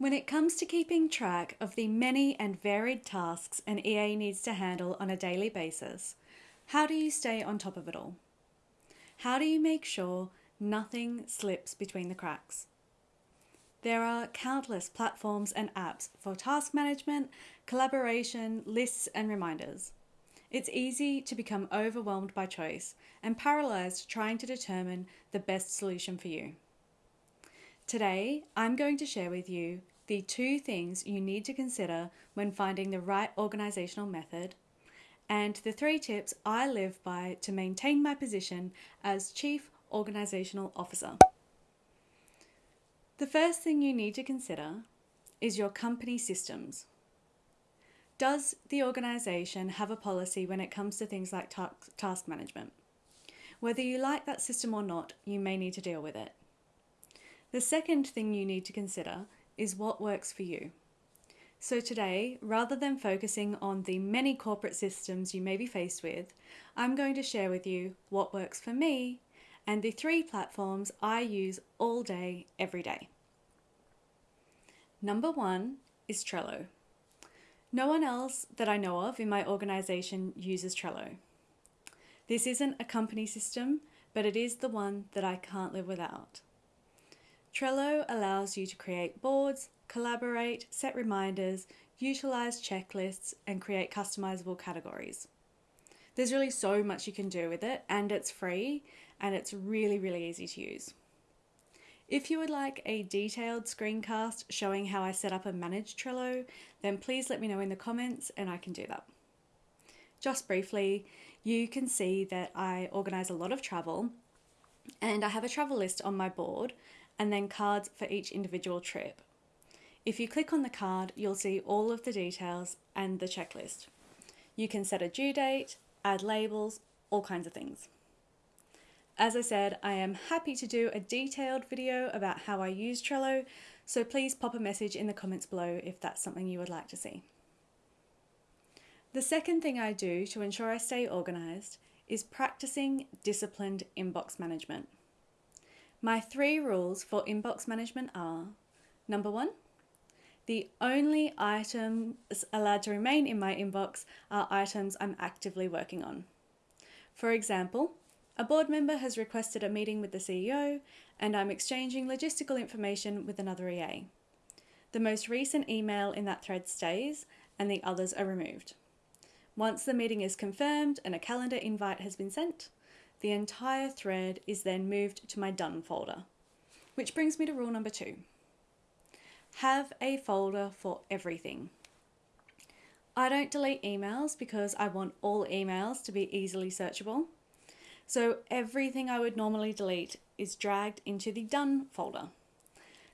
When it comes to keeping track of the many and varied tasks an EA needs to handle on a daily basis, how do you stay on top of it all? How do you make sure nothing slips between the cracks? There are countless platforms and apps for task management, collaboration, lists, and reminders. It's easy to become overwhelmed by choice and paralyzed trying to determine the best solution for you. Today, I'm going to share with you the two things you need to consider when finding the right organizational method, and the three tips I live by to maintain my position as Chief Organizational Officer. The first thing you need to consider is your company systems. Does the organization have a policy when it comes to things like ta- task management? Whether you like that system or not, you may need to deal with it. The second thing you need to consider is what works for you. So, today, rather than focusing on the many corporate systems you may be faced with, I'm going to share with you what works for me and the three platforms I use all day, every day. Number one is Trello. No one else that I know of in my organization uses Trello. This isn't a company system, but it is the one that I can't live without. Trello allows you to create boards, collaborate, set reminders, utilize checklists, and create customizable categories. There's really so much you can do with it, and it's free and it's really, really easy to use. If you would like a detailed screencast showing how I set up and manage Trello, then please let me know in the comments and I can do that. Just briefly, you can see that I organise a lot of travel and I have a travel list on my board and then cards for each individual trip. If you click on the card, you'll see all of the details and the checklist. You can set a due date, add labels, all kinds of things. As I said, I am happy to do a detailed video about how I use Trello, so please pop a message in the comments below if that's something you would like to see. The second thing I do to ensure I stay organised is practicing disciplined inbox management. My three rules for inbox management are number one, the only items allowed to remain in my inbox are items I'm actively working on. For example, a board member has requested a meeting with the CEO, and I'm exchanging logistical information with another EA. The most recent email in that thread stays, and the others are removed. Once the meeting is confirmed and a calendar invite has been sent, the entire thread is then moved to my done folder. Which brings me to rule number two. Have a folder for everything. I don't delete emails because I want all emails to be easily searchable. So everything I would normally delete is dragged into the done folder.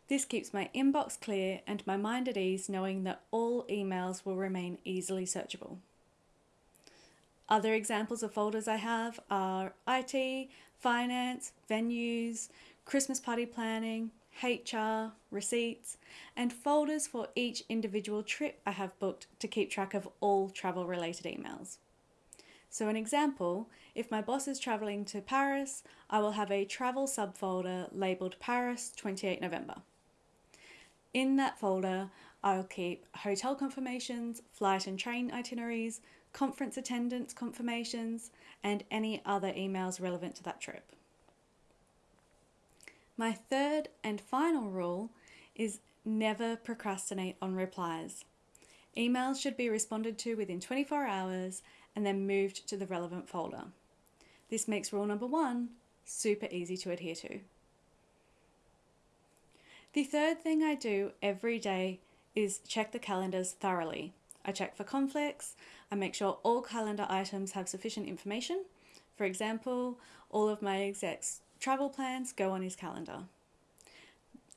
This keeps my inbox clear and my mind at ease knowing that all emails will remain easily searchable. Other examples of folders I have are IT, finance, venues, Christmas party planning, HR, receipts, and folders for each individual trip I have booked to keep track of all travel related emails. So, an example if my boss is travelling to Paris, I will have a travel subfolder labelled Paris 28 November. In that folder, I'll keep hotel confirmations, flight and train itineraries, conference attendance confirmations, and any other emails relevant to that trip. My third and final rule is never procrastinate on replies. Emails should be responded to within 24 hours and then moved to the relevant folder. This makes rule number one super easy to adhere to. The third thing I do every day is check the calendars thoroughly. I check for conflicts, I make sure all calendar items have sufficient information. For example, all of my exec's travel plans go on his calendar.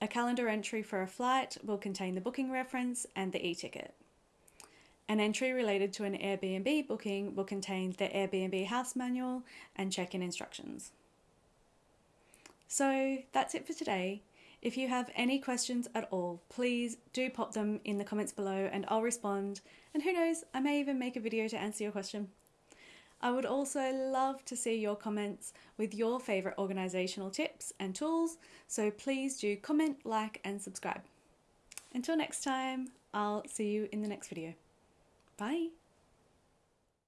A calendar entry for a flight will contain the booking reference and the e ticket. An entry related to an Airbnb booking will contain the Airbnb house manual and check in instructions. So that's it for today. If you have any questions at all, please do pop them in the comments below and I'll respond. And who knows, I may even make a video to answer your question. I would also love to see your comments with your favourite organisational tips and tools, so please do comment, like, and subscribe. Until next time, I'll see you in the next video. Bye.